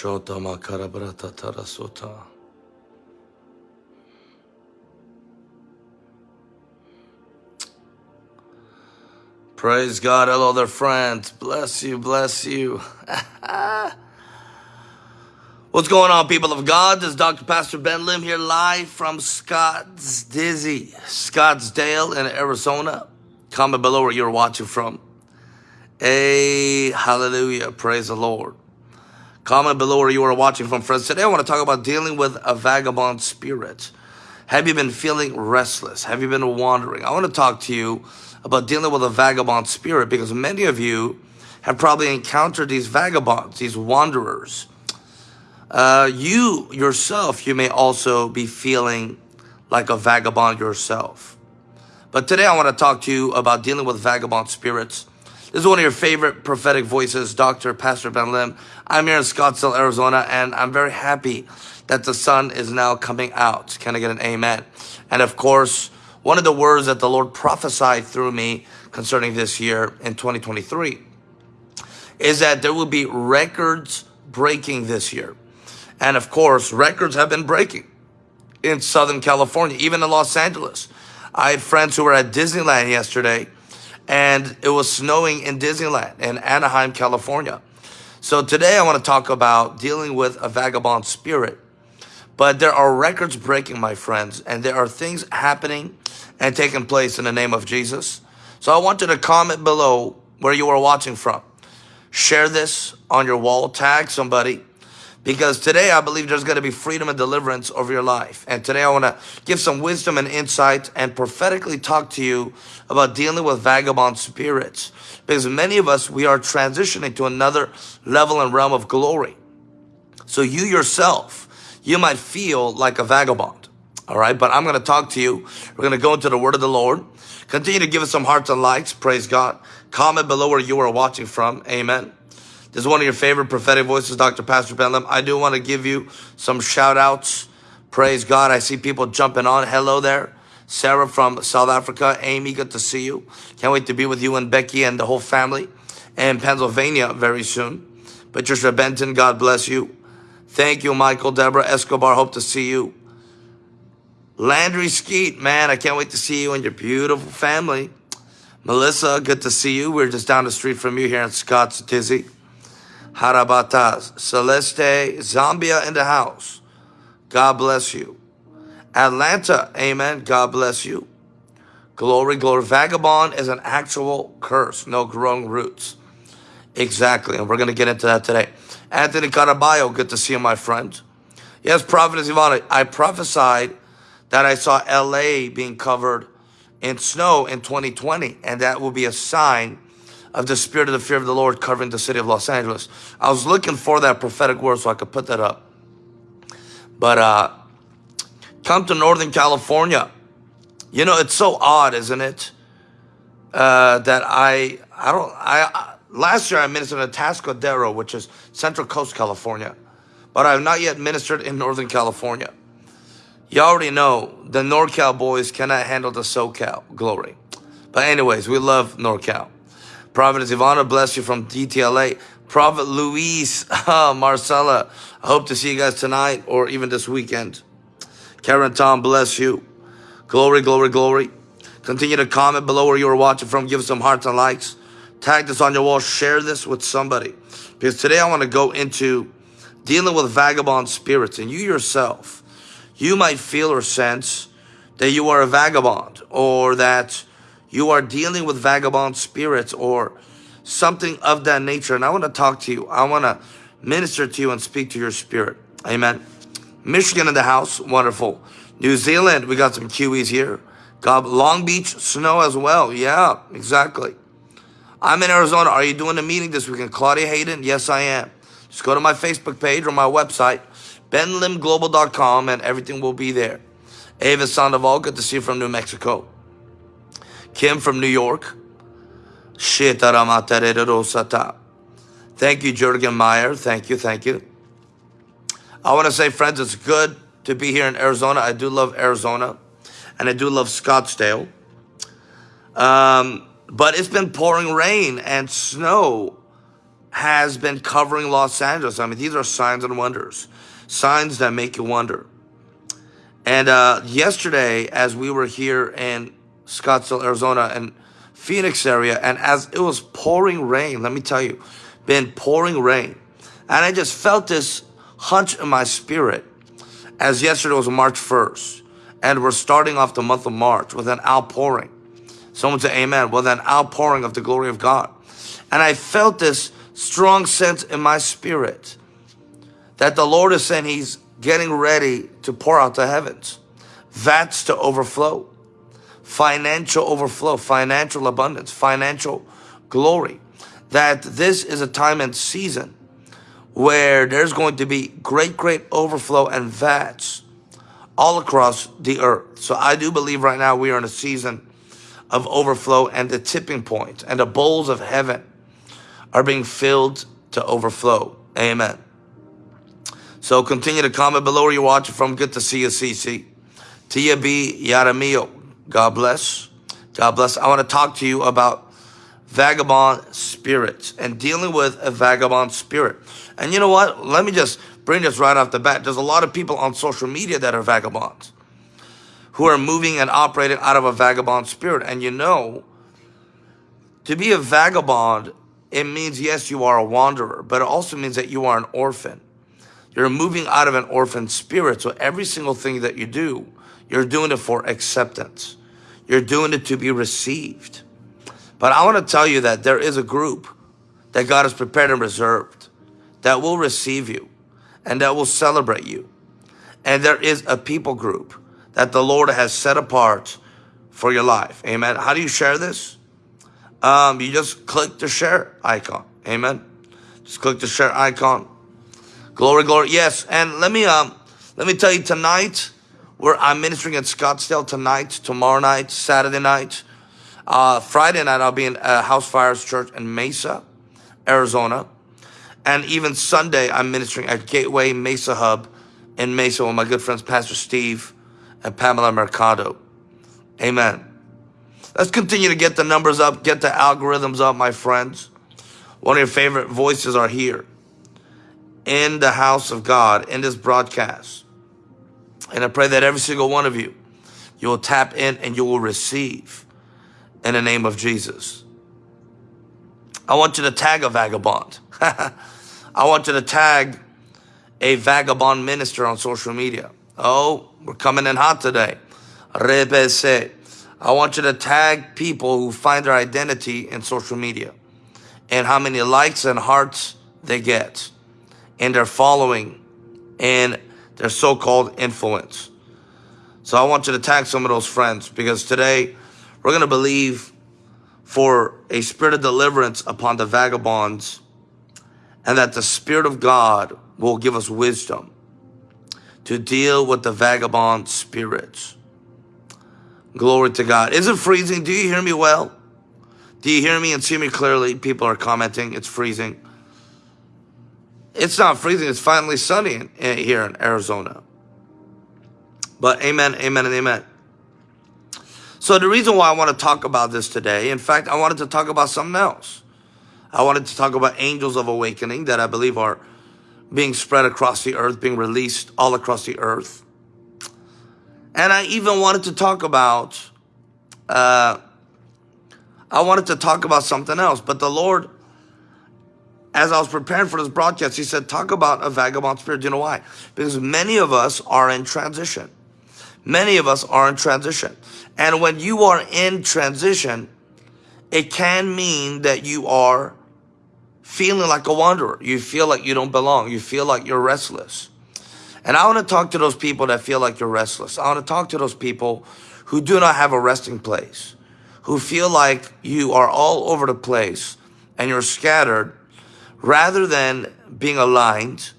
Shota makarabrata tarasota. Praise God. Hello there, friends. Bless you, bless you. What's going on, people of God? This is Dr. Pastor Ben Lim here live from Scotts Dizzy, Scottsdale in Arizona. Comment below where you're watching from. Hey, hallelujah. Praise the Lord. Comment below where you are watching from, friends. Today I want to talk about dealing with a vagabond spirit. Have you been feeling restless? Have you been wandering? I want to talk to you about dealing with a vagabond spirit because many of you have probably encountered these vagabonds, these wanderers. Uh, you yourself, you may also be feeling like a vagabond yourself. But today I want to talk to you about dealing with vagabond spirits. This is one of your favorite prophetic voices, Dr. Pastor Ben Lim. I'm here in Scottsdale, Arizona, and I'm very happy that the sun is now coming out. Can I get an amen? And of course, one of the words that the Lord prophesied through me concerning this year in 2023 is that there will be records breaking this year. And of course, records have been breaking in Southern California, even in Los Angeles. I had friends who were at Disneyland yesterday and it was snowing in Disneyland in Anaheim, California. So today I want to talk about dealing with a vagabond spirit. But there are records breaking, my friends, and there are things happening and taking place in the name of Jesus. So I want you to comment below where you are watching from. Share this on your wall, tag somebody, because today I believe there's going to be freedom and deliverance over your life. And today I want to give some wisdom and insight and prophetically talk to you about dealing with vagabond spirits. Because many of us, we are transitioning to another level and realm of glory. So you yourself, you might feel like a vagabond. All right, but I'm going to talk to you. We're going to go into the word of the Lord. Continue to give us some hearts and likes. Praise God. Comment below where you are watching from. Amen. This is one of your favorite prophetic voices, Dr. Pastor Ben Lim. I do want to give you some shout outs. Praise God. I see people jumping on. Hello there. Sarah from South Africa. Amy, good to see you. Can't wait to be with you and Becky and the whole family in Pennsylvania very soon. Patricia Benton, God bless you. Thank you, Michael, Deborah, Escobar. Hope to see you. Landry Skeet, man, I can't wait to see you and your beautiful family. Melissa, good to see you. We're just down the street from you here in Scotts Dizzy. Harabatas, Celeste, Zambia in the house. God bless you. Atlanta, amen. God bless you. Glory, glory. Vagabond is an actual curse, no growing roots. Exactly, and we're going to get into that today. Anthony Caraballo, good to see you, my friend. Yes, Prophetess Ivana, I prophesied that I saw LA being covered in snow in 2020, and that will be a sign of the spirit of the fear of the Lord covering the city of Los Angeles. I was looking for that prophetic word so I could put that up. But uh, come to Northern California. You know, it's so odd, isn't it? Uh, that I, I don't, I, last year I ministered in Atascadero, which is Central Coast, California. But I have not yet ministered in Northern California. You already know the NorCal boys cannot handle the SoCal glory. But anyways, we love NorCal. Prophet Ivana, bless you from DTLA. Prophet Luis, uh, Marcella, I hope to see you guys tonight or even this weekend. Karen Tom, bless you. Glory, glory, glory. Continue to comment below where you are watching from. Give some hearts and likes. Tag this on your wall. Share this with somebody. Because today I want to go into dealing with vagabond spirits. And you yourself, you might feel or sense that you are a vagabond or that you are dealing with vagabond spirits or something of that nature. And I want to talk to you. I want to minister to you and speak to your spirit. Amen. Michigan in the house. Wonderful. New Zealand. We got some Kiwis here. God, Long Beach, snow as well. Yeah, exactly. I'm in Arizona. Are you doing a meeting this weekend? Claudia Hayden? Yes, I am. Just go to my Facebook page or my website, benlimglobal.com, and everything will be there. Ava Sandoval, good to see you from New Mexico. Kim from New York. Thank you, Jurgen Meyer. Thank you, thank you. I want to say, friends, it's good to be here in Arizona. I do love Arizona, and I do love Scottsdale. Um, but it's been pouring rain and snow has been covering Los Angeles. I mean, these are signs and wonders, signs that make you wonder. And uh, yesterday, as we were here in Scottsdale, Arizona, and Phoenix area, and as it was pouring rain, let me tell you, been pouring rain, and I just felt this hunch in my spirit as yesterday was March 1st, and we're starting off the month of March with an outpouring. Someone say amen. With an outpouring of the glory of God. And I felt this strong sense in my spirit that the Lord is saying he's getting ready to pour out the heavens. Vats to overflow. Financial overflow, financial abundance, financial glory. That this is a time and season where there's going to be great, great overflow and vats all across the earth. So I do believe right now we are in a season of overflow and the tipping point and the bowls of heaven are being filled to overflow. Amen. So continue to comment below where you're watching from. Good to see you, CC. Tia B. Yaramio. God bless. God bless. I want to talk to you about vagabond spirits and dealing with a vagabond spirit. And you know what? Let me just bring this right off the bat. There's a lot of people on social media that are vagabonds who are moving and operating out of a vagabond spirit. And you know, to be a vagabond, it means, yes, you are a wanderer, but it also means that you are an orphan. You're moving out of an orphan spirit. So every single thing that you do, you're doing it for acceptance. You're doing it to be received. But I want to tell you that there is a group that God has prepared and reserved that will receive you and that will celebrate you. And there is a people group that the Lord has set apart for your life. Amen. How do you share this? Um, you just click the share icon. Amen. Just click the share icon. Glory, glory. Yes. And let me, um, let me tell you tonight, I'm ministering at Scottsdale tonight, tomorrow night, Saturday night, uh, Friday night, I'll be in uh, House Fires Church in Mesa, Arizona. And even Sunday, I'm ministering at Gateway Mesa Hub in Mesa with my good friends, Pastor Steve and Pamela Mercado. Amen. Let's continue to get the numbers up, get the algorithms up, my friends. One of your favorite voices are here in the house of God, in this broadcast. And I pray that every single one of you, you will tap in and you will receive in the name of Jesus. I want you to tag a vagabond. I want you to tag a vagabond minister on social media. Oh, we're coming in hot today. I want you to tag people who find their identity in social media and how many likes and hearts they get and their following and their so-called influence. So I want you to tag some of those friends because today we're going to believe for a spirit of deliverance upon the vagabonds and that the Spirit of God will give us wisdom to deal with the vagabond spirits. Glory to God. Is it freezing? Do you hear me well? Do you hear me and see me clearly? People are commenting. It's freezing. It's not freezing. It's finally sunny in, in, here in Arizona. But amen, amen, and amen. So the reason why I want to talk about this today, in fact, I wanted to talk about something else. I wanted to talk about angels of awakening that I believe are being spread across the earth, being released all across the earth. And I even wanted to talk about, uh, I wanted to talk about something else, but the Lord, as I was preparing for this broadcast, He said, talk about a vagabond spirit. Do you know why? Because many of us are in transition. Many of us are in transition. And when you are in transition, it can mean that you are feeling like a wanderer. You feel like you don't belong. You feel like you're restless. And I want to talk to those people that feel like you're restless. I want to talk to those people who do not have a resting place, who feel like you are all over the place and you're scattered rather than being aligned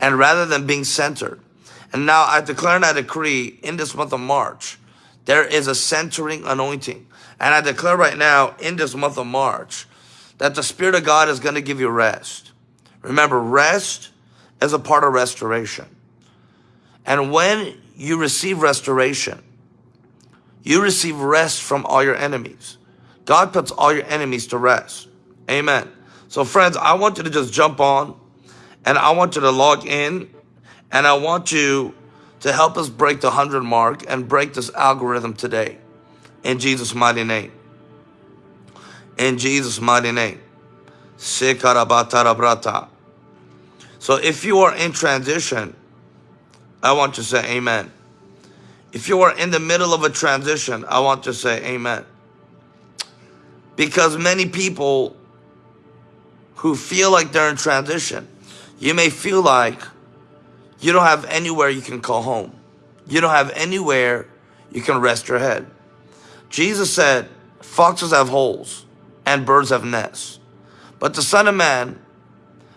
and rather than being centered. And now I declare and I decree in this month of March, there is a centering anointing. And I declare right now in this month of March, that the Spirit of God is going to give you rest. Remember, rest is a part of restoration. And when you receive restoration, you receive rest from all your enemies. God puts all your enemies to rest. Amen. So friends, I want you to just jump on and I want you to log in and I want you to help us break the 100 mark and break this algorithm today. In Jesus' mighty name. In Jesus' mighty name. So if you are in transition, I want you to say amen. If you are in the middle of a transition, I want you to say amen. Because many people who feel like they're in transition, you may feel like you don't have anywhere you can call home. You don't have anywhere you can rest your head. Jesus said, foxes have holes and birds have nests, but the son of man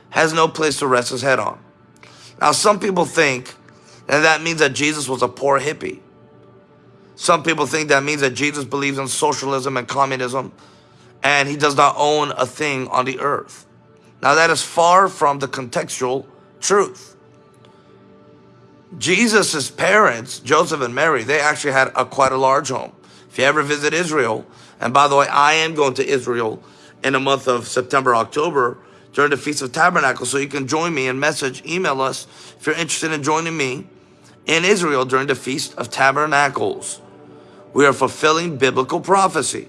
has no place to rest his head on. Now, some people think that that means that Jesus was a poor hippie. Some people think that means that Jesus believes in socialism and communism and he does not own a thing on the earth. Now that is far from the contextual truth. Jesus's parents, Joseph and Mary, they actually had a quite a large home. If you ever visit Israel, and by the way, I am going to Israel in the month of September, October during the Feast of Tabernacles, so you can join me and message, email us if you're interested in joining me in Israel during the Feast of Tabernacles. We are fulfilling biblical prophecy.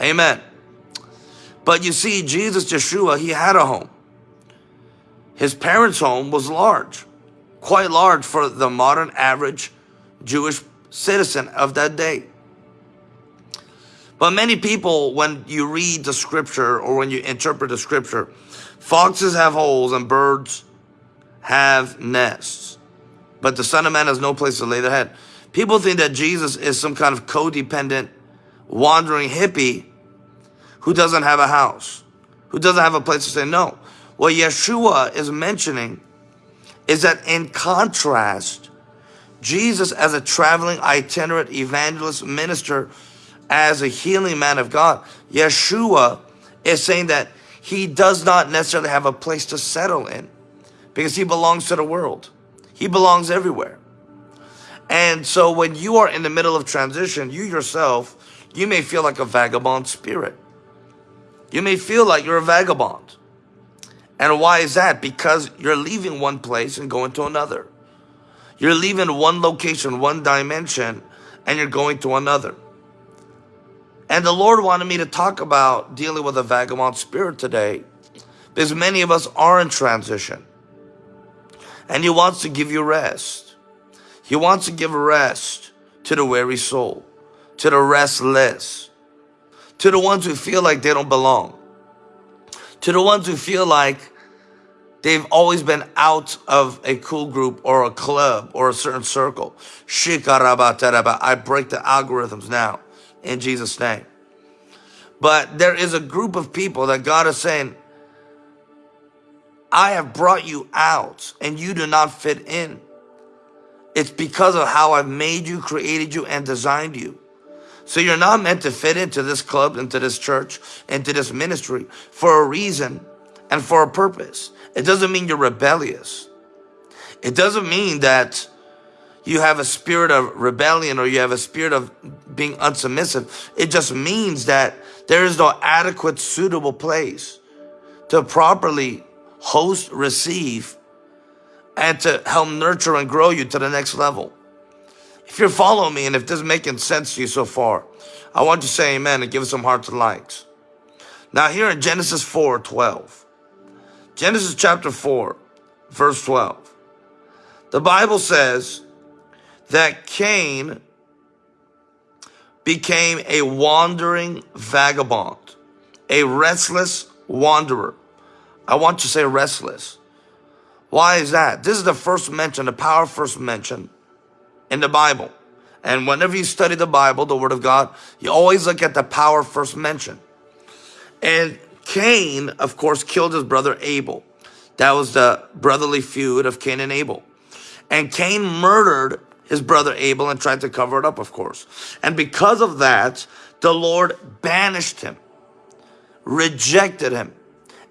Amen. But you see, Jesus, Yeshua, he had a home. His parents' home was large, quite large for the modern average Jewish citizen of that day. But many people, when you read the scripture or when you interpret the scripture, foxes have holes and birds have nests. But the Son of Man has no place to lay their head. People think that Jesus is some kind of codependent, wandering hippie who doesn't have a house, who doesn't have a place to say no. What Yeshua is mentioning is that in contrast, Jesus as a traveling itinerant evangelist minister, as a healing man of God, Yeshua is saying that he does not necessarily have a place to settle in because he belongs to the world. He belongs everywhere. And so when you are in the middle of transition, you yourself, you may feel like a vagabond spirit. You may feel like you're a vagabond. And why is that? Because you're leaving one place and going to another. You're leaving one location, one dimension, and you're going to another. And the Lord wanted me to talk about dealing with a vagabond spirit today because many of us are in transition. And He wants to give you rest. He wants to give rest to the weary soul, to the restless, to the ones who feel like they don't belong, to the ones who feel like they've always been out of a cool group or a club or a certain circle. I break the algorithms now in Jesus' name. But there is a group of people that God is saying, I have brought you out and you do not fit in. It's because of how I've made you, created you, and designed you. So you're not meant to fit into this club, into this church, into this ministry for a reason and for a purpose. It doesn't mean you're rebellious. It doesn't mean that you have a spirit of rebellion or you have a spirit of being unsubmissive. It just means that there is no adequate, suitable place to properly host, receive, and to help nurture and grow you to the next level. If you're following me and if this is making sense to you so far, I want you to say amen and give us some hearts and likes. Now here in Genesis 4, 12. Genesis chapter 4, verse 12. The Bible says that Cain became a wandering vagabond, a restless wanderer. I want to say restless. Why is that? This is the first mention, the power first mention in the Bible. And whenever you study the Bible, the Word of God, you always look at the power first mentioned. And Cain, of course, killed his brother Abel. That was the brotherly feud of Cain and Abel. And Cain murdered his brother Abel and tried to cover it up, of course. And because of that, the Lord banished him, rejected him.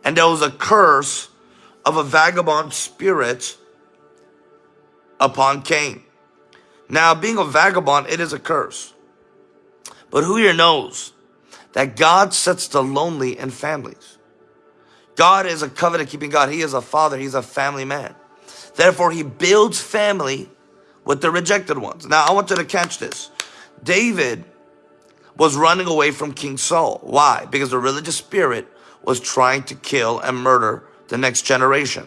And there was a curse of a vagabond spirit upon Cain. Now, being a vagabond, it is a curse. But who here knows that God sets the lonely in families? God is a covenant keeping God. He is a father. He's a family man. Therefore, he builds family with the rejected ones. Now, I want you to catch this. David was running away from King Saul. Why? Because the religious spirit was trying to kill and murder the next generation.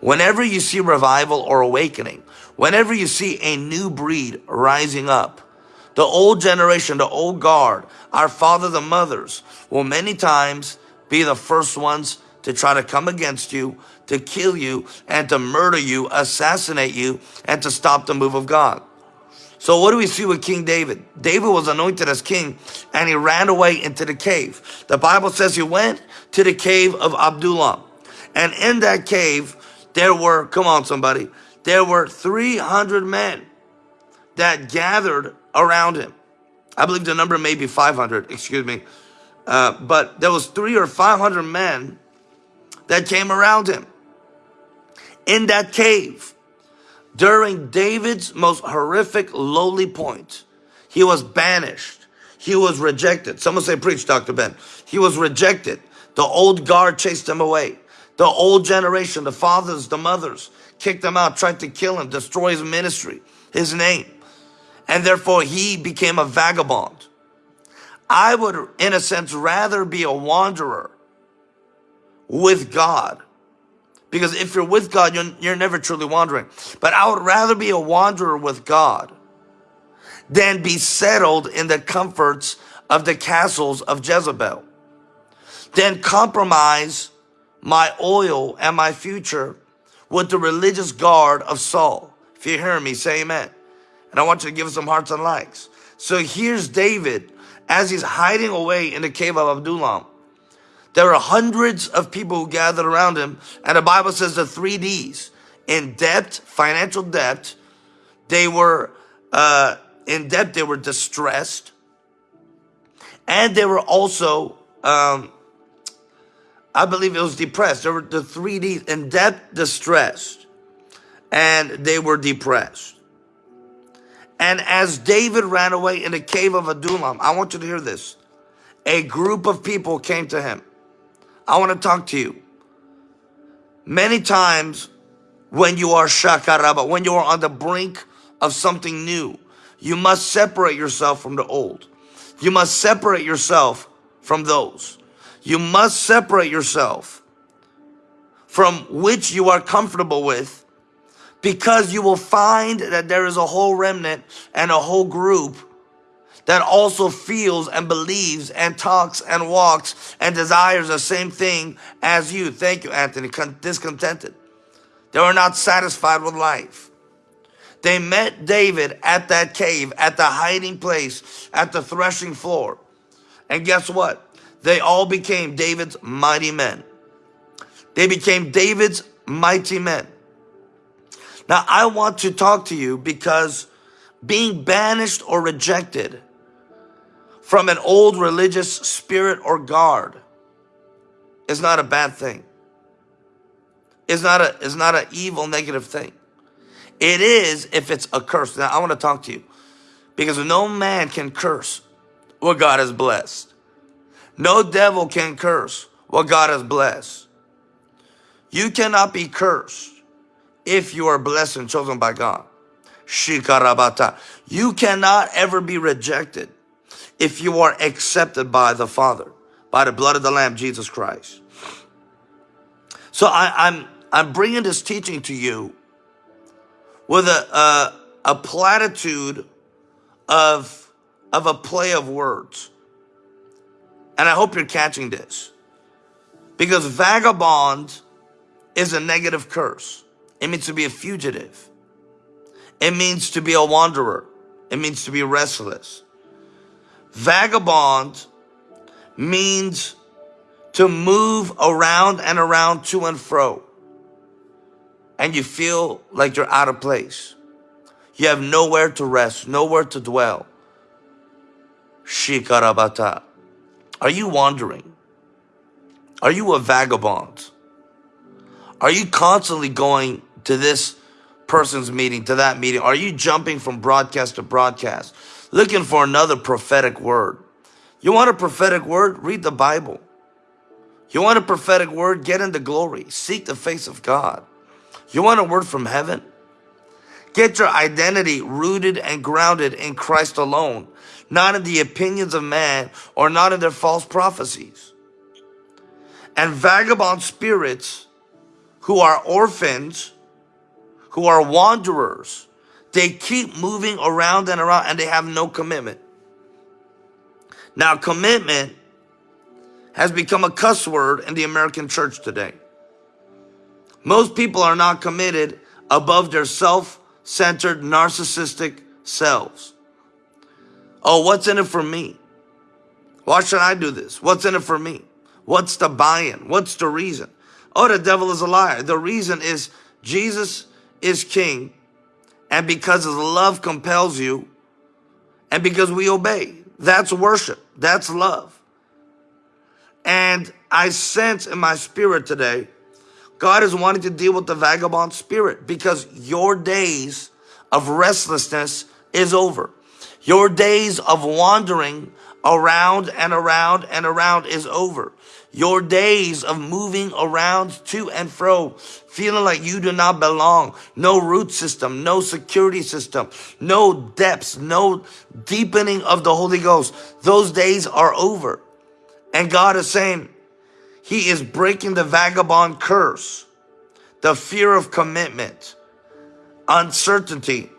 Whenever you see revival or awakening, whenever you see a new breed rising up, the old generation, the old guard, our fathers and mothers will many times be the first ones to try to come against you, to kill you, and to murder you, assassinate you, and to stop the move of God. So what do we see with King David? David was anointed as king and he ran away into the cave. The Bible says he went to the cave of Adullam. And in that cave, there were, come on somebody, there were 300 men that gathered around him. I believe the number may be 500, excuse me. Uh, but there was three or 500 men that came around him in that cave during David's most horrific lowly point. He was banished. He was rejected. Someone say, preach, Dr. Ben. He was rejected. The old guard chased him away. The old generation, the fathers, the mothers, kicked him out, tried to kill him, destroy his ministry, his name. And therefore he became a vagabond. I would, in a sense, rather be a wanderer with God because if you're with God, you're, you're never truly wandering. But I would rather be a wanderer with God than be settled in the comforts of the castles of Jezebel. Than compromise my oil and my future with the religious guard of Saul. If you hear me, say amen. And I want you to give some hearts and likes. So here's David as he's hiding away in the cave of Adullam. There are hundreds of people who gathered around him. And the Bible says the three D's. In debt, financial debt. They were uh, in debt. They were distressed. And they were also, um, I believe it was depressed. There were the three D's. In debt, distressed. And they were depressed. And as David ran away in the cave of Adullam, I want you to hear this. A group of people came to him. I want to talk to you. Many times when you are shakaraba, when you are on the brink of something new, you must separate yourself from the old. You must separate yourself from those. You must separate yourself from which you are comfortable with because you will find that there is a whole remnant and a whole group that also feels and believes and talks and walks and desires the same thing as you. Thank you, Anthony. discontented. They were not satisfied with life. They met David at that cave, at the hiding place, at the threshing floor. And guess what? They all became David's mighty men. They became David's mighty men. Now, I want to talk to you because being banished or rejected from an old religious spirit or guard is not a bad thing. It's not a it's not an evil negative thing. It is if it's a curse. Now I want to talk to you because no man can curse what God has blessed. No devil can curse what God has blessed. You cannot be cursed if you are blessed and chosen by God. Shikarabata. You cannot ever be rejected if you are accepted by the Father, by the blood of the Lamb, Jesus Christ. So I, am I'm, I'm bringing this teaching to you with a, a, a platitude of, of a play of words. And I hope you're catching this. Because vagabond is a negative curse. It means to be a fugitive. It means to be a wanderer. It means to be restless. Vagabond means to move around and around to and fro. And you feel like you're out of place. You have nowhere to rest, nowhere to dwell. Shikarabata. Are you wandering? Are you a vagabond? Are you constantly going to this person's meeting, to that meeting? Are you jumping from broadcast to broadcast? looking for another prophetic word. You want a prophetic word? Read the Bible. You want a prophetic word? Get into glory. Seek the face of God. You want a word from heaven? Get your identity rooted and grounded in Christ alone, not in the opinions of man or not in their false prophecies. And vagabond spirits who are orphans, who are wanderers, they keep moving around and around and they have no commitment. Now, commitment has become a cuss word in the American church today. Most people are not committed above their self-centered narcissistic selves. Oh, what's in it for me? Why should I do this? What's in it for me? What's the buy-in? What's the reason? Oh, the devil is a liar. The reason is Jesus is king and because his love compels you and because we obey. That's worship. That's love. And I sense in my spirit today, God is wanting to deal with the vagabond spirit because your days of restlessness is over. Your days of wandering around and around and around is over. Your days of moving around to and fro, feeling like you do not belong. No root system, no security system, no depths, no deepening of the Holy Ghost. Those days are over. And God is saying, He is breaking the vagabond curse, the fear of commitment, uncertainty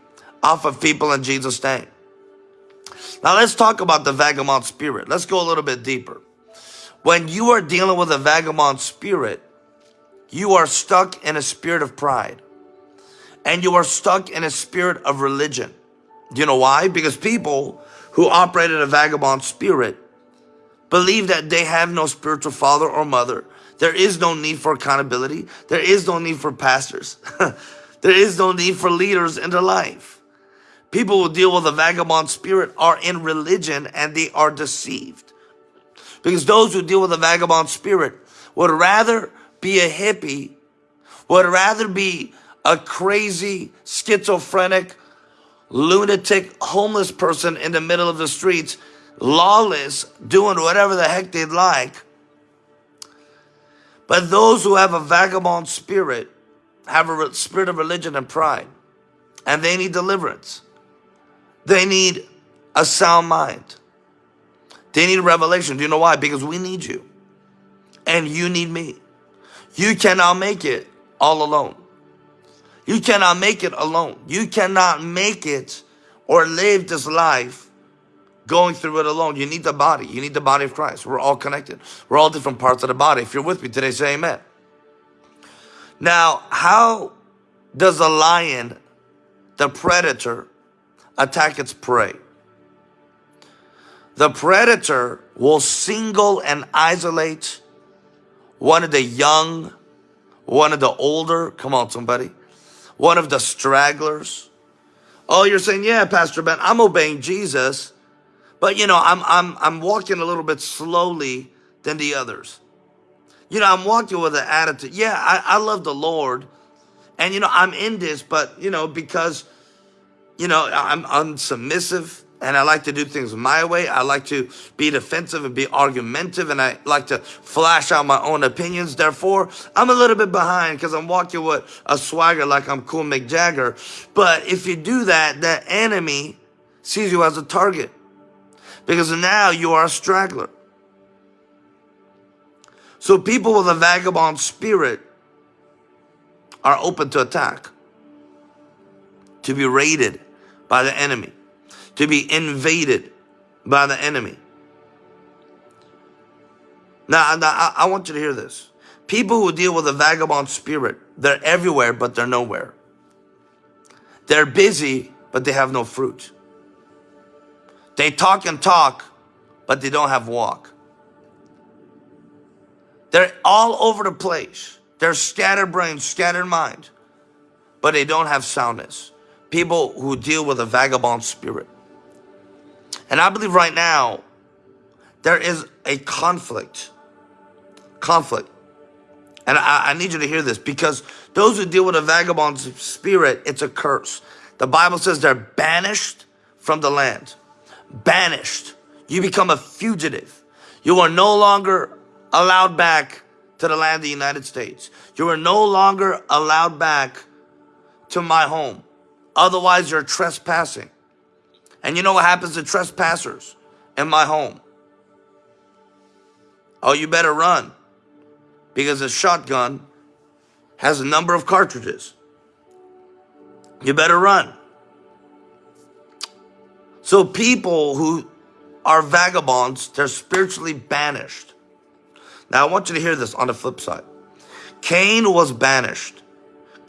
off of people in Jesus' name. Now let's talk about the vagabond spirit. Let's go a little bit deeper. When you are dealing with a vagabond spirit, you are stuck in a spirit of pride. And you are stuck in a spirit of religion. Do you know why? Because people who operate in a vagabond spirit believe that they have no spiritual father or mother. There is no need for accountability. There is no need for pastors. there is no need for leaders in their life. People who deal with a vagabond spirit are in religion and they are deceived. Because those who deal with a vagabond spirit would rather be a hippie, would rather be a crazy, schizophrenic, lunatic, homeless person in the middle of the streets, lawless, doing whatever the heck they'd like. But those who have a vagabond spirit have a spirit of religion and pride, and they need deliverance. They need a sound mind. They need revelation. Do you know why? Because we need you. And you need me. You cannot make it all alone. You cannot make it alone. You cannot make it or live this life going through it alone. You need the body. You need the body of Christ. We're all connected. We're all different parts of the body. If you're with me today, say amen. Now, how does a lion, the predator, attack its prey? The predator will single and isolate one of the young, one of the older, come on somebody, one of the stragglers. Oh, you're saying, yeah, Pastor Ben, I'm obeying Jesus, but you know, I'm, I'm, I'm walking a little bit slowly than the others. You know, I'm walking with an attitude. Yeah, I, I love the Lord. And, you know, I'm in this, but, you know, because, you know, I'm unsubmissive and I like to do things my way. I like to be defensive and be argumentative and I like to flash out my own opinions. Therefore, I'm a little bit behind because I'm walking with a swagger like I'm cool Mick Jagger. But if you do that, the enemy sees you as a target because now you are a straggler. So people with a vagabond spirit are open to attack, to be raided by the enemy to be invaded by the enemy. Now, now I, want you to hear this. People who deal with a vagabond spirit, they're everywhere, but they're nowhere. They're busy, but they have no fruit. They talk and talk, but they don't have walk. They're all over the place. They're scattered brains, scattered mind, but they don't have soundness. People who deal with a vagabond spirit. And I believe right now, there is a conflict. Conflict. And I, I, need you to hear this because those who deal with a vagabond spirit, it's a curse. The Bible says they're banished from the land. Banished. You become a fugitive. You are no longer allowed back to the land of the United States. You are no longer allowed back to my home. Otherwise, you're trespassing. And you know what happens to trespassers in my home? Oh, you better run because a shotgun has a number of cartridges. You better run. So people who are vagabonds, they're spiritually banished. Now I want you to hear this on the flip side. Cain was banished.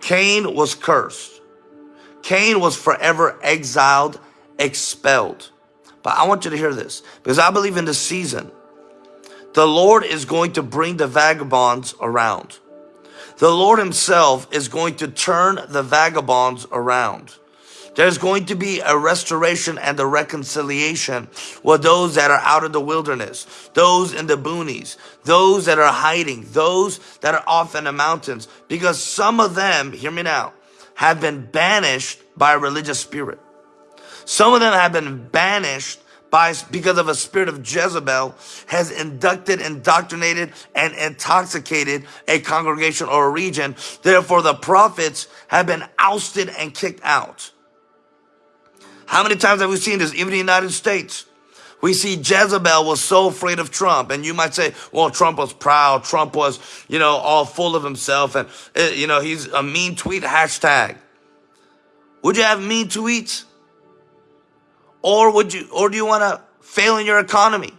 Cain was cursed. Cain was forever exiled, expelled. But I want you to hear this because I believe in this season, the Lord is going to bring the vagabonds around. The Lord himself is going to turn the vagabonds around. There's going to be a restoration and a reconciliation with those that are out of the wilderness, those in the boonies, those that are hiding, those that are off in the mountains. Because some of them, hear me now, have been banished by a religious spirit. Some of them have been banished by, because of a spirit of Jezebel has inducted, indoctrinated, and intoxicated a congregation or a region. Therefore, the prophets have been ousted and kicked out. How many times have we seen this, even in the United States? We see Jezebel was so afraid of Trump. And you might say, well, Trump was proud. Trump was, you know, all full of himself. And, uh, you know, he's a mean tweet hashtag. Would you have mean tweets? Or would you, or do you want to fail in your economy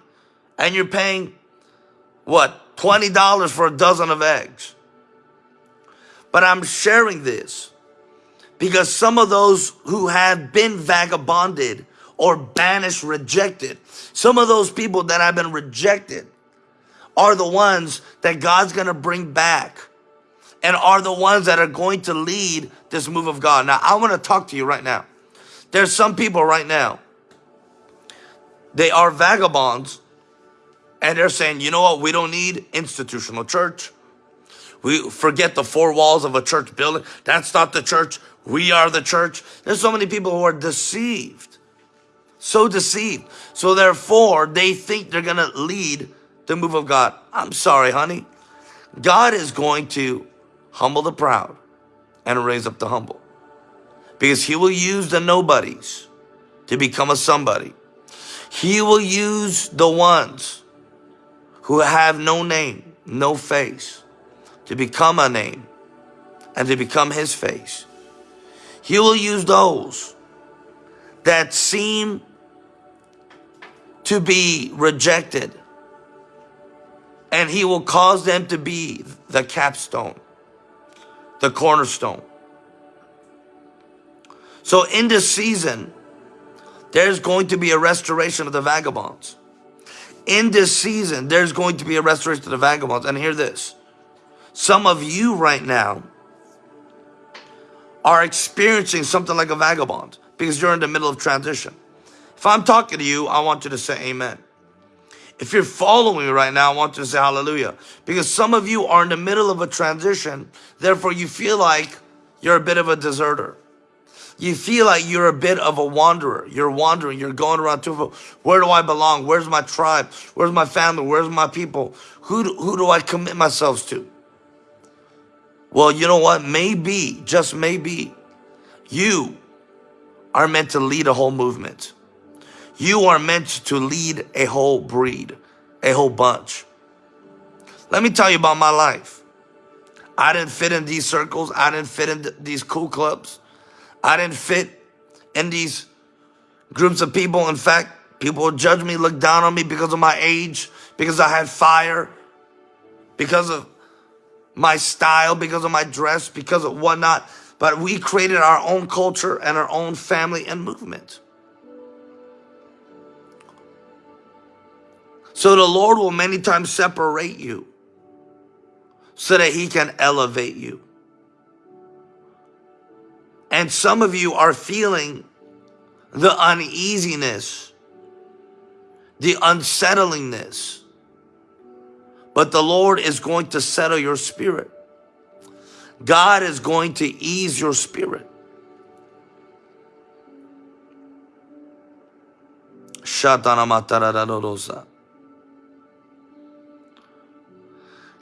and you're paying what, $20 for a dozen of eggs? But I'm sharing this because some of those who have been vagabonded or banished, rejected, some of those people that have been rejected are the ones that God's going to bring back and are the ones that are going to lead this move of God. Now, I want to talk to you right now. There's some people right now, they are vagabonds and they're saying, you know what, we don't need institutional church. We forget the four walls of a church building. That's not the church. We are the church. There's so many people who are deceived. So deceived. So therefore, they think they're going to lead the move of God. I'm sorry, honey. God is going to humble the proud and raise up the humble. Because he will use the nobodies to become a somebody. He will use the ones who have no name, no face, to become a name and to become his face. He will use those that seem to be rejected and he will cause them to be the capstone, the cornerstone. So in this season, there's going to be a restoration of the vagabonds. In this season, there's going to be a restoration of the vagabonds. And hear this. Some of you right now are experiencing something like a vagabond because you're in the middle of transition. If I'm talking to you, I want you to say amen. If you're following me right now, I want you to say hallelujah. Because some of you are in the middle of a transition, therefore you feel like you're a bit of a deserter. You feel like you're a bit of a wanderer. You're wandering. You're going around to where do I belong? Where's my tribe? Where's my family? Where's my people? Who do, who do I commit myself to? Well, you know what? Maybe, just maybe, you are meant to lead a whole movement. You are meant to lead a whole breed, a whole bunch. Let me tell you about my life. I didn't fit in these circles. I didn't fit in these cool clubs. I didn't fit in these groups of people. In fact, people would judge me, look down on me because of my age, because I had fire, because of my style, because of my dress, because of whatnot. But we created our own culture and our own family and movement. So the Lord will many times separate you so that he can elevate you. And some of you are feeling the uneasiness, the unsettlingness but the Lord is going to settle your spirit. God is going to ease your spirit.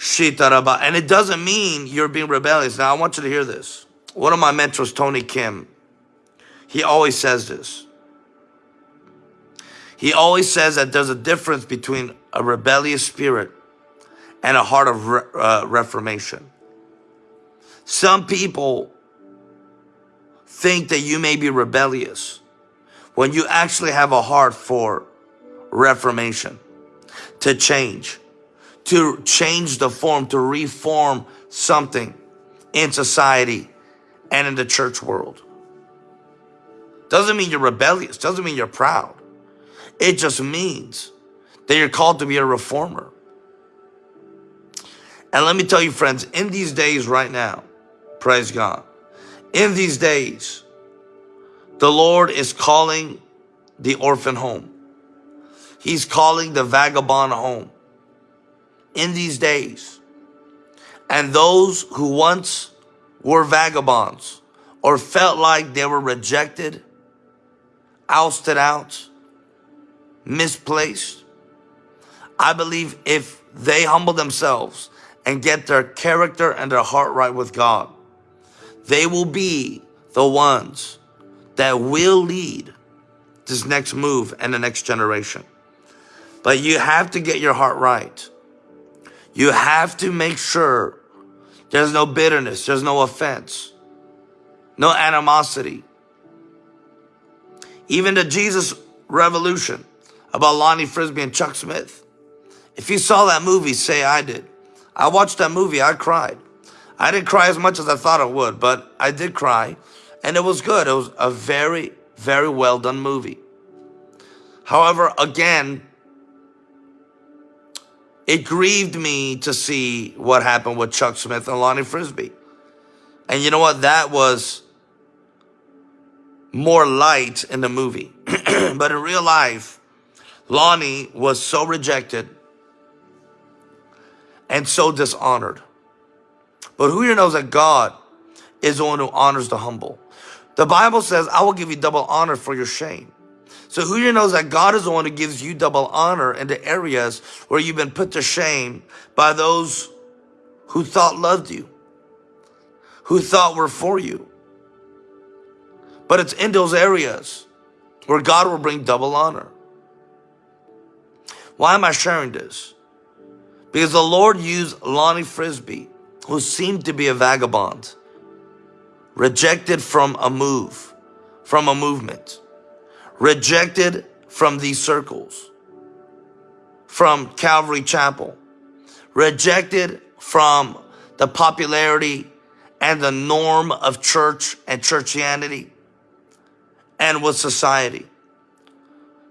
And it doesn't mean you're being rebellious. Now, I want you to hear this. One of my mentors, Tony Kim, he always says this. He always says that there's a difference between a rebellious spirit and a heart of re uh, reformation. Some people think that you may be rebellious when you actually have a heart for reformation, to change to change the form, to reform something in society and in the church world. Doesn't mean you're rebellious, doesn't mean you're proud. It just means that you're called to be a reformer. And let me tell you, friends, in these days right now, praise God, in these days, the Lord is calling the orphan home. He's calling the vagabond home in these days. And those who once were vagabonds or felt like they were rejected, ousted out, misplaced, I believe if they humble themselves and get their character and their heart right with God, they will be the ones that will lead this next move and the next generation. But you have to get your heart right. You have to make sure there's no bitterness, there's no offense, no animosity. Even the Jesus Revolution about Lonnie Frisbee and Chuck Smith. If you saw that movie, say I did. I watched that movie, I cried. I didn't cry as much as I thought I would, but I did cry. And it was good. It was a very, very well done movie. However, again, it grieved me to see what happened with Chuck Smith and Lonnie Frisbee. And you know what? That was more light in the movie. but in real life, Lonnie was so rejected and so dishonored. But who here knows that God is the one who honors the humble? The Bible says, I will give you double honor for your shame. So who here knows that God is the one who gives you double honor in the areas where you've been put to shame by those who thought loved you, who thought were for you. But it's in those areas where God will bring double honor. Why am I sharing this? Because the Lord used Lonnie Frisbee, who seemed to be a vagabond, rejected from a move, from a movement rejected from these circles, from Calvary Chapel, rejected from the popularity and the norm of church and churchianity and with society.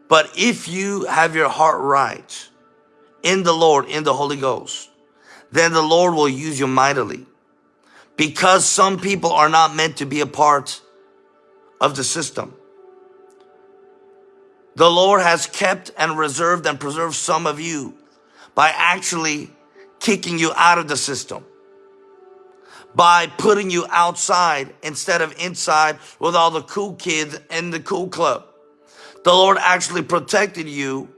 But if you have your heart right in the Lord, in the Holy Ghost, then the Lord will use you mightily. Because some people are not meant to be a part of the system. The Lord has kept and reserved and preserved some of you by actually kicking you out of the system. By putting you outside instead of inside with all the cool kids in the cool club. The Lord actually protected you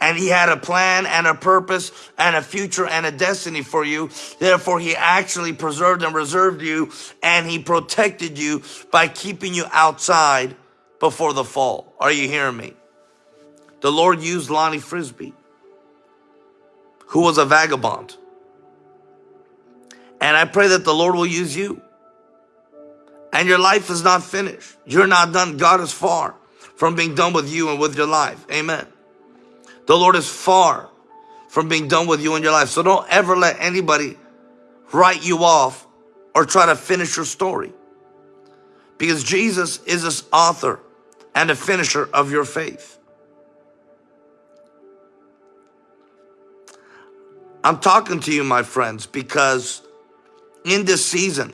and he had a plan and a purpose and a future and a destiny for you. Therefore, he actually preserved and reserved you and he protected you by keeping you outside before the fall. Are you hearing me? The Lord used Lonnie Frisbee, who was a vagabond. And I pray that the Lord will use you. And your life is not finished. You're not done. God is far from being done with you and with your life. Amen. The Lord is far from being done with you and your life. So don't ever let anybody write you off or try to finish your story. Because Jesus is the author and a finisher of your faith. I'm talking to you, my friends, because in this season,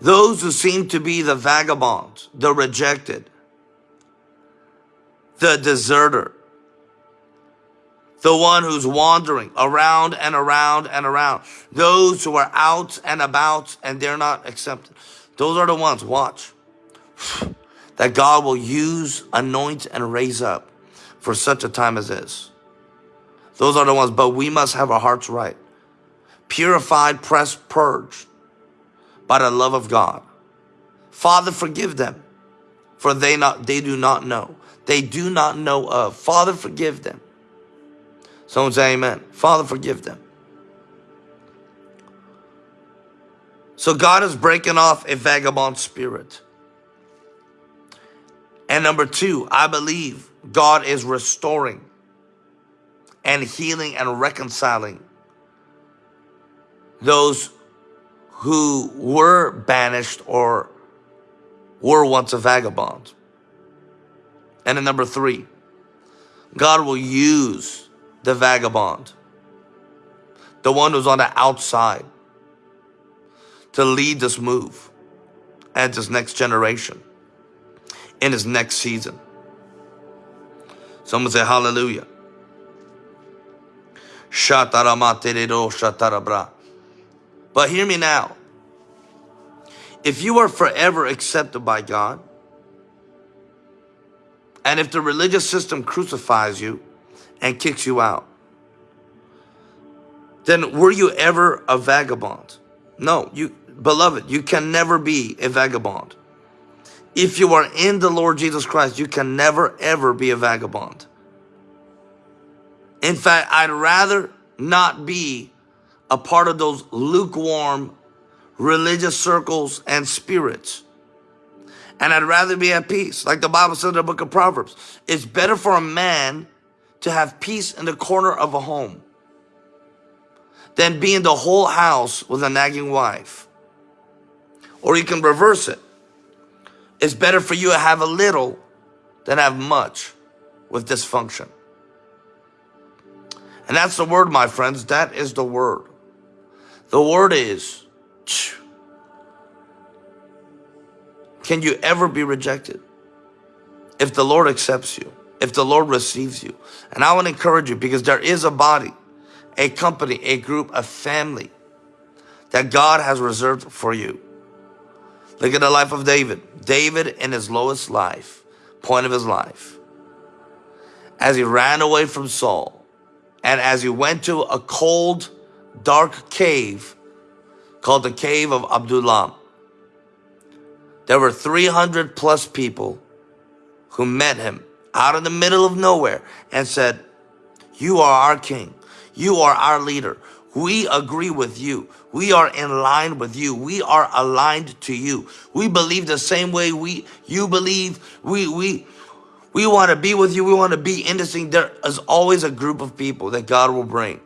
those who seem to be the vagabonds, the rejected, the deserter, the one who's wandering around and around and around, those who are out and about and they're not accepted. Those are the ones, watch that God will use, anoint, and raise up for such a time as this. Those are the ones, but we must have our hearts right purified, pressed, purged by the love of God. Father, forgive them, for they not they do not know. They do not know of. Father, forgive them. Someone say amen. Father, forgive them. So God is breaking off a vagabond spirit. And number two, I believe God is restoring and healing and reconciling those who were banished or were once a vagabond. And then number three, God will use the vagabond, the one who's on the outside, to lead this move and this next generation in his next season. Someone say hallelujah. But hear me now. If you are forever accepted by God, and if the religious system crucifies you and kicks you out, then were you ever a vagabond? No, you, beloved, you can never be a vagabond. If you are in the Lord Jesus Christ, you can never ever be a vagabond. In fact, I'd rather not be a part of those lukewarm religious circles and spirits. And I'd rather be at peace. Like the Bible says in the book of Proverbs, it's better for a man to have peace in the corner of a home than be in the whole house with a nagging wife. Or you can reverse it. It's better for you to have a little than have much with dysfunction. And that's the word, my friends. That is the word. The word is, can you ever be rejected? If the Lord accepts you, if the Lord receives you. And I want to encourage you because there is a body, a company, a group, a family that God has reserved for you. Look at the life of David. David in his lowest life, point of his life, as he ran away from Saul and as he went to a cold, dark cave called the cave of Adullam. There were 300 plus people who met him out in the middle of nowhere and said, you are our king. You are our leader. We agree with you. We are in line with you. We are aligned to you. We believe the same way we you believe. We we we want to be with you. We want to be in this thing. There is always a group of people that God will bring.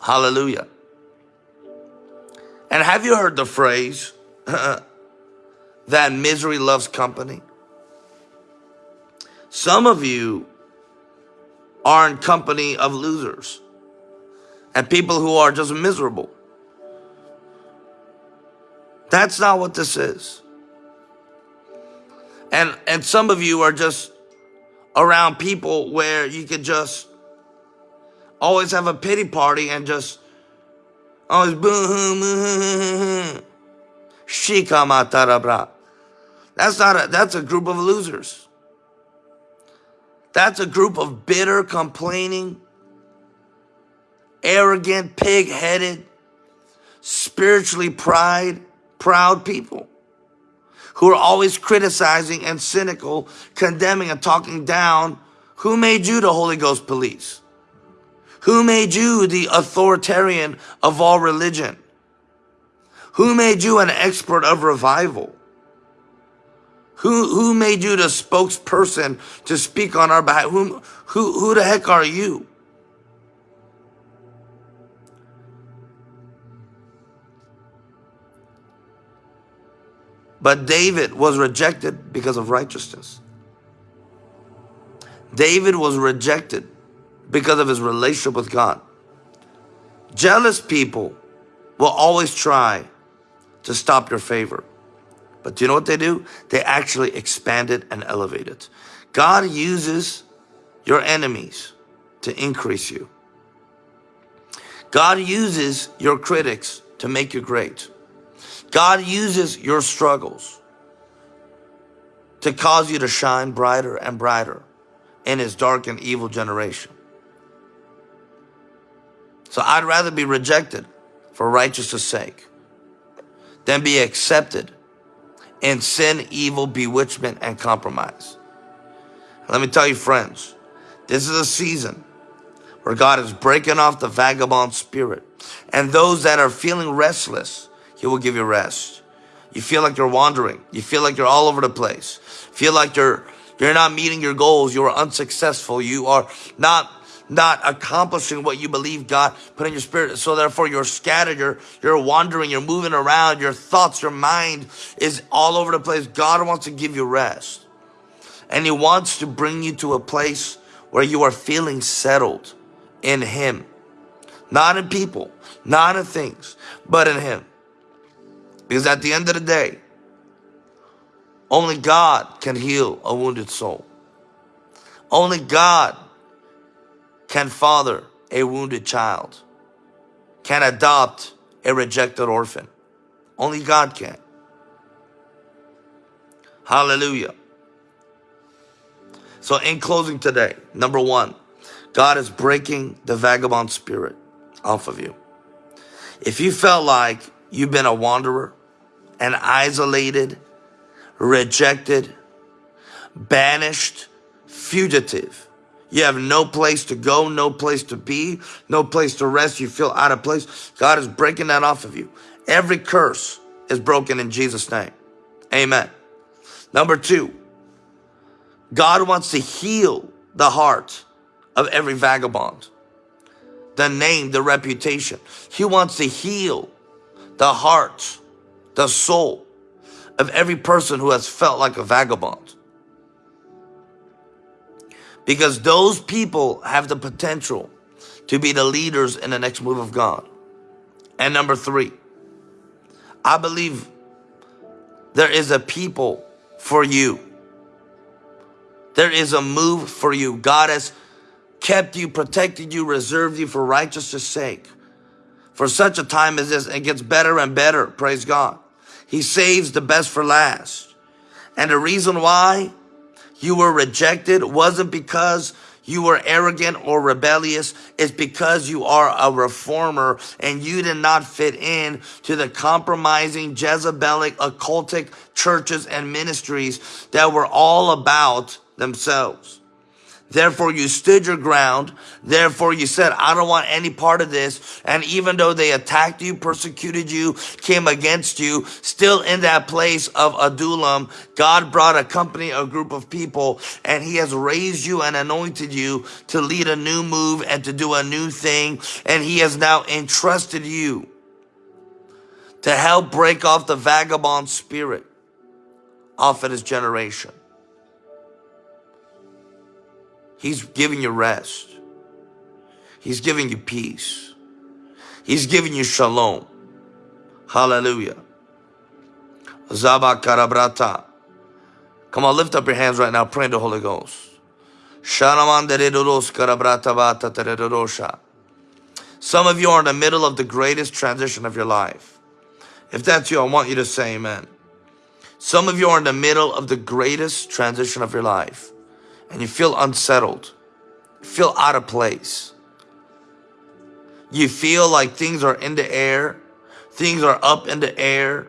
Hallelujah. And have you heard the phrase that misery loves company? Some of you are in company of losers and people who are just miserable. That's not what this is. And and some of you are just around people where you could just always have a pity party and just always boo hoo boo Shika That's not a that's a group of losers. That's a group of bitter, complaining, arrogant, pig-headed, spiritually pride, proud people who are always criticizing and cynical, condemning and talking down. Who made you the Holy Ghost police? Who made you the authoritarian of all religion? Who made you an expert of revival? Who, who made you the spokesperson to speak on our behalf? Who, who, who the heck are you? But David was rejected because of righteousness. David was rejected because of his relationship with God. Jealous people will always try to stop your favor. But do you know what they do? They actually expand it and elevate it. God uses your enemies to increase you. God uses your critics to make you great. God uses your struggles to cause you to shine brighter and brighter in his dark and evil generation. So I'd rather be rejected for righteousness' sake than be accepted in sin, evil, bewitchment, and compromise. Let me tell you, friends, this is a season where God is breaking off the vagabond spirit. And those that are feeling restless, He will give you rest. You feel like you're wandering. You feel like you're all over the place. Feel like you're you're not meeting your goals. You are unsuccessful. You are not not accomplishing what you believe God put in your spirit. So therefore you're scattered, you're, you're wandering, you're moving around, your thoughts, your mind is all over the place. God wants to give you rest. And he wants to bring you to a place where you are feeling settled in him. Not in people, not in things, but in him. Because at the end of the day, only God can heal a wounded soul. Only God can father a wounded child, can adopt a rejected orphan. Only God can. Hallelujah. So in closing today, number one, God is breaking the vagabond spirit off of you. If you felt like you've been a wanderer and isolated, rejected, banished, fugitive, you have no place to go, no place to be, no place to rest. You feel out of place. God is breaking that off of you. Every curse is broken in Jesus' name. Amen. Number two, God wants to heal the heart of every vagabond, the name, the reputation. He wants to heal the heart, the soul of every person who has felt like a vagabond. Because those people have the potential to be the leaders in the next move of God. And number three, I believe there is a people for you. There is a move for you. God has kept you, protected you, reserved you for righteousness' sake. For such a time as this, it gets better and better, praise God. He saves the best for last. And the reason why you were rejected wasn't because you were arrogant or rebellious. It's because you are a reformer and you did not fit in to the compromising Jezebelic occultic churches and ministries that were all about themselves. Therefore, you stood your ground. Therefore, you said, I don't want any part of this. And even though they attacked you, persecuted you, came against you, still in that place of Adullam, God brought a company, a group of people, and he has raised you and anointed you to lead a new move and to do a new thing. And he has now entrusted you to help break off the vagabond spirit off of his generation. He's giving you rest. He's giving you peace. He's giving you shalom. Hallelujah. Zaba karabrata. Come on, lift up your hands right now. Pray in the Holy Ghost. Some of you are in the middle of the greatest transition of your life. If that's you, I want you to say amen. Some of you are in the middle of the greatest transition of your life and you feel unsettled, you feel out of place. You feel like things are in the air, things are up in the air.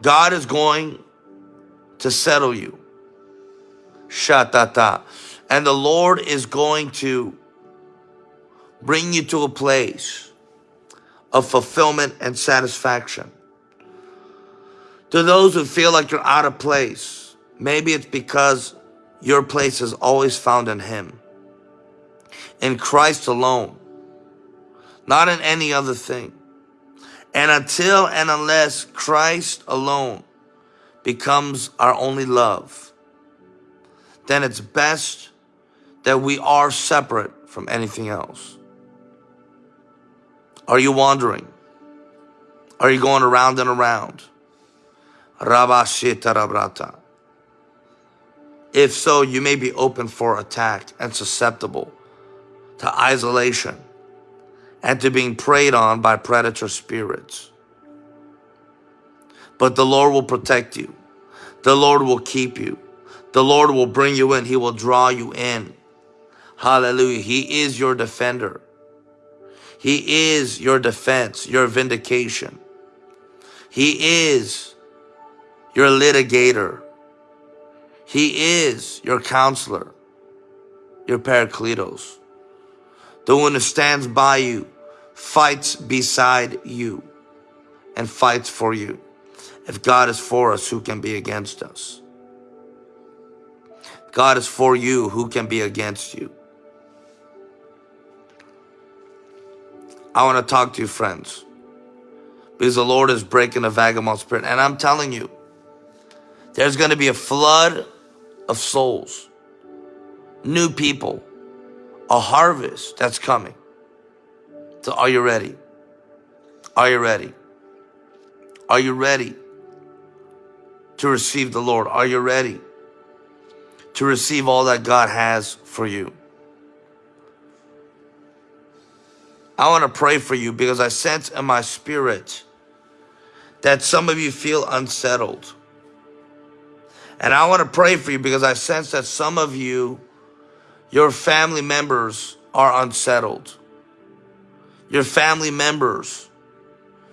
God is going to settle you. Shatata. And the Lord is going to bring you to a place of fulfillment and satisfaction. To those who feel like you're out of place, maybe it's because your place is always found in Him. In Christ alone. Not in any other thing. And until and unless Christ alone becomes our only love, then it's best that we are separate from anything else. Are you wandering? Are you going around and around? Rabashita Rabrata. If so, you may be open for attack and susceptible to isolation and to being preyed on by predator spirits. But the Lord will protect you. The Lord will keep you. The Lord will bring you in. He will draw you in. Hallelujah. He is your defender. He is your defense, your vindication. He is your litigator. He is your counselor, your paracletos, the one who stands by you, fights beside you, and fights for you. If God is for us, who can be against us? If God is for you, who can be against you? I want to talk to you, friends, because the Lord is breaking the vagabond spirit. And I'm telling you, there's going to be a flood of souls, new people, a harvest that's coming. So are you ready? Are you ready? Are you ready to receive the Lord? Are you ready to receive all that God has for you? I want to pray for you because I sense in my spirit that some of you feel unsettled. And I want to pray for you because I sense that some of you, your family members are unsettled. Your family members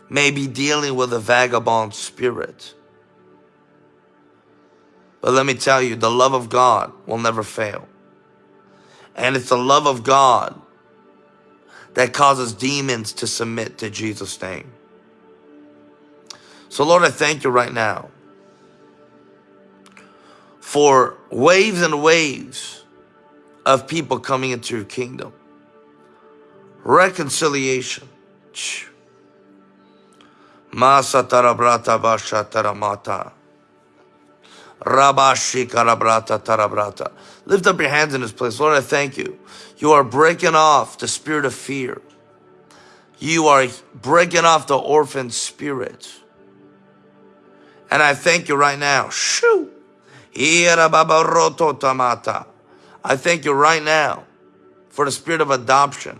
may be dealing with a vagabond spirit. But let me tell you, the love of God will never fail. And it's the love of God that causes demons to submit to Jesus' name. So Lord, I thank you right now for waves and waves of people coming into your kingdom. Reconciliation. Masatarabrata basha Rabashi karabrata tarabrata. Lift up your hands in this place. Lord, I thank you. You are breaking off the spirit of fear. You are breaking off the orphan spirit. And I thank you right now. Shoo. I thank you right now for the spirit of adoption.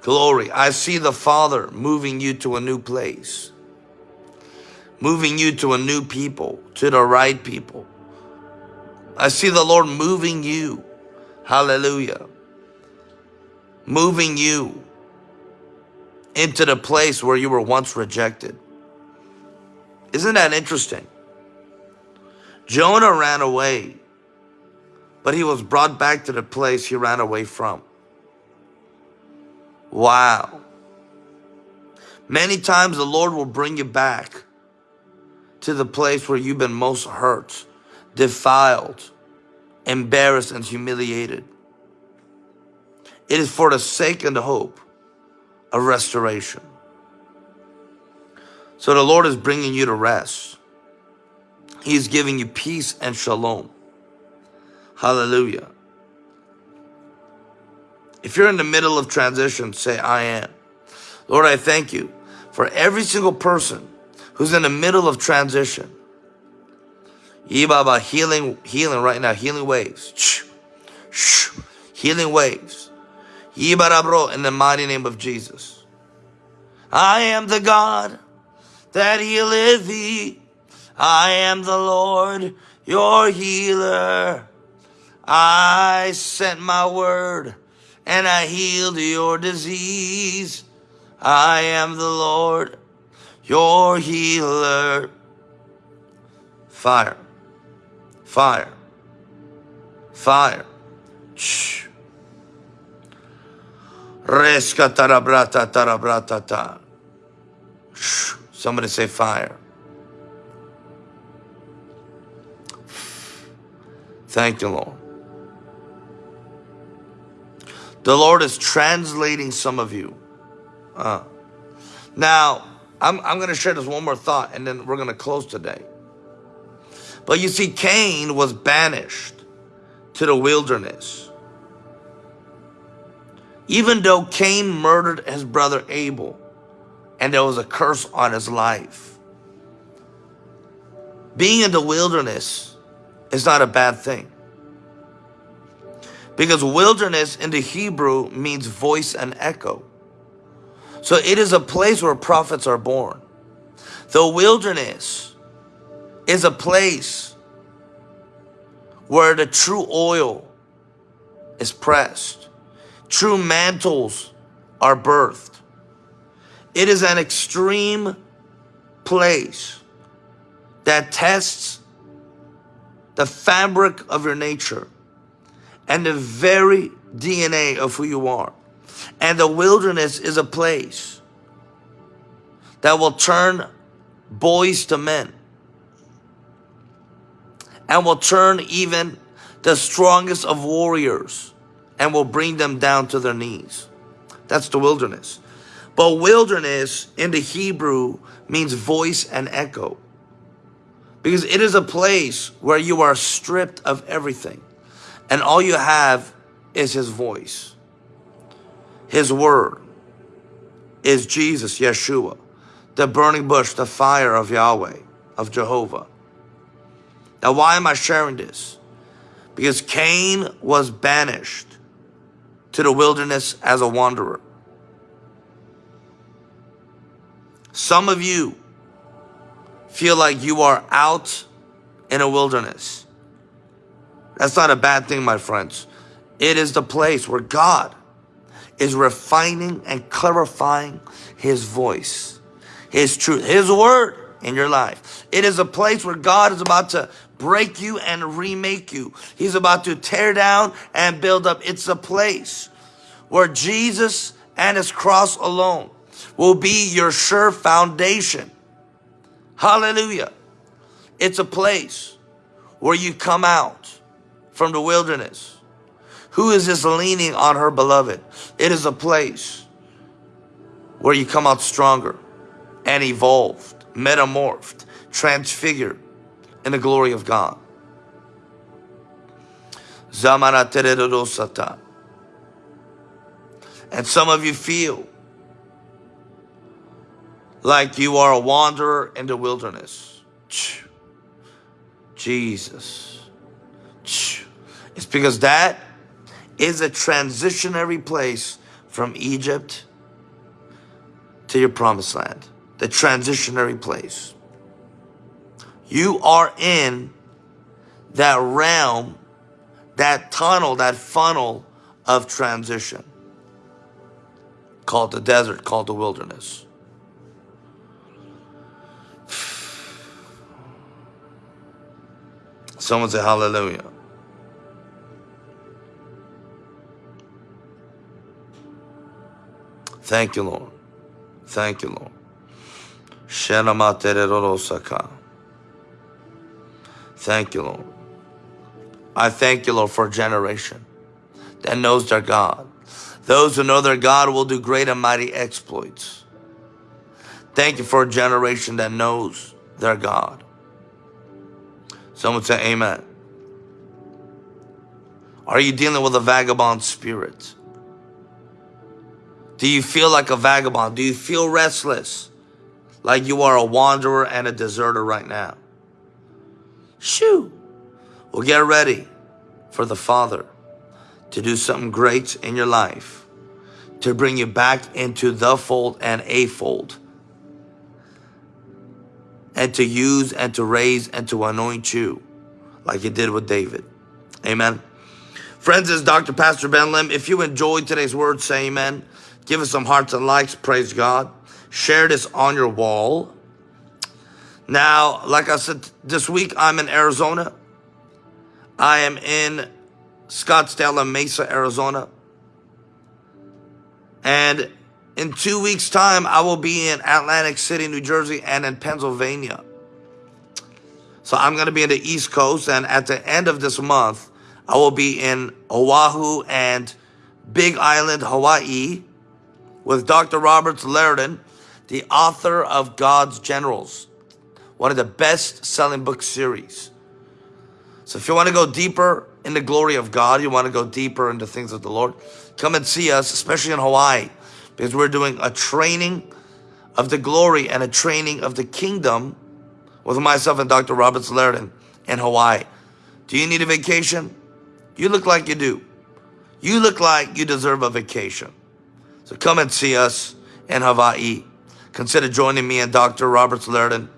Glory. I see the Father moving you to a new place. Moving you to a new people, to the right people. I see the Lord moving you. Hallelujah. Moving you into the place where you were once rejected. Isn't that interesting? Jonah ran away, but he was brought back to the place he ran away from. Wow. Many times the Lord will bring you back to the place where you've been most hurt, defiled, embarrassed, and humiliated. It is for the sake and the hope of restoration. So the Lord is bringing you to rest. He's giving you peace and shalom. Hallelujah. If you're in the middle of transition, say, I am. Lord, I thank you for every single person who's in the middle of transition. Yibaba, healing, healing right now, healing waves. Shh, shh, healing waves. Yibarabro, in the mighty name of Jesus. I am the God that healeth thee. I am the Lord, your healer. I sent my word and I healed your disease. I am the Lord, your healer. Fire, fire, fire. Shh. Somebody say fire. Thank you, Lord. The Lord is translating some of you. Uh, now, I'm, I'm going to share this one more thought and then we're going to close today. But you see, Cain was banished to the wilderness. Even though Cain murdered his brother Abel and there was a curse on his life. Being in the wilderness is not a bad thing. Because wilderness in the Hebrew means voice and echo. So it is a place where prophets are born. The wilderness is a place where the true oil is pressed. true mantles are birthed. It is an extreme place that tests the fabric of your nature and the very DNA of who you are. And the wilderness is a place that will turn boys to men and will turn even the strongest of warriors and will bring them down to their knees. That's the wilderness. But wilderness in the Hebrew means voice and echo. Because it is a place where you are stripped of everything. And all you have is his voice. His word is Jesus, Yeshua, the burning bush, the fire of Yahweh, of Jehovah. Now, why am I sharing this? Because Cain was banished to the wilderness as a wanderer. Some of you feel like you are out in a wilderness. That's not a bad thing, my friends. It is the place where God is refining and clarifying his voice, his truth, his word in your life. It is a place where God is about to break you and remake you. He's about to tear down and build up. It's a place where Jesus and his cross alone will be your sure foundation. Hallelujah. It's a place where you come out from the wilderness. Who is this leaning on her beloved? It is a place where you come out stronger and evolved, metamorphed, transfigured in the glory of God. And some of you feel like you are a wanderer in the wilderness. Jesus. It's because that is a transitionary place from Egypt to your promised land. The transitionary place. You are in that realm, that tunnel, that funnel of transition called the desert, called the wilderness. Someone say hallelujah. Thank you, Lord. Thank you, Lord. Thank you, Lord. I thank you, Lord, for a generation that knows their God. Those who know their God will do great and mighty exploits. Thank you for a generation that knows their God. Someone say amen. Are you dealing with a vagabond spirit? Do you feel like a vagabond? Do you feel restless? Like you are a wanderer and a deserter right now? Shoo! Well, get ready for the Father to do something great in your life, to bring you back into the fold and a fold, and to use and to raise and to anoint you like he did with David. Amen. Friends, is Dr. Pastor Ben Lim. If you enjoyed today's word, say amen. Give us some hearts and likes. Praise God. Share this on your wall. Now, like I said, this week I'm in Arizona. I am in Scottsdale and Mesa, Arizona. And in two weeks' time, I will be in Atlantic City, New Jersey, and in Pennsylvania. So I'm going to be in the East Coast. And at the end of this month, I will be in Oahu and Big Island, Hawaii with Dr. Roberts Liardon, the author of God's Generals one of the best selling book series. So if you want to go deeper in the glory of God, you want to go deeper into things of the Lord, come and see us, especially in Hawaii, because we're doing a training of the glory and a training of the kingdom with myself and Dr. Roberts Liardon in Hawaii. Do you need a vacation? You look like you do. You look like you deserve a vacation. So come and see us in Hawaii. Consider joining me and Dr. Roberts Liardon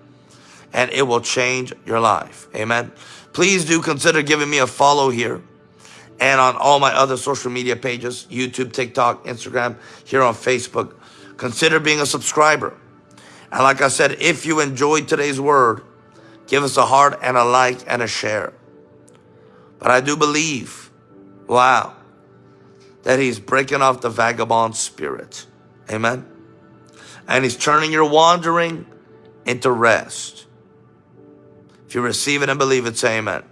and it will change your life. Amen. Please do consider giving me a follow here and on all my other social media pages YouTube, TikTok, Instagram, here on Facebook. Consider being a subscriber. And like I said, if you enjoyed today's word, give us a heart and a like and a share. But I do believe, wow, that he's breaking off the vagabond spirit. Amen. And he's turning your wandering into rest. If you receive it and believe it, say amen.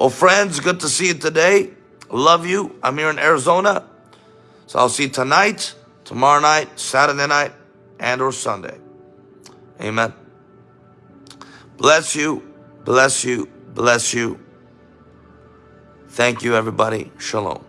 Well, friends, good to see you today. Love you. I'm here in Arizona. So I'll see you tonight, tomorrow night, Saturday night, and or Sunday. Amen. Bless you. Bless you. Bless you. Thank you, everybody. Shalom.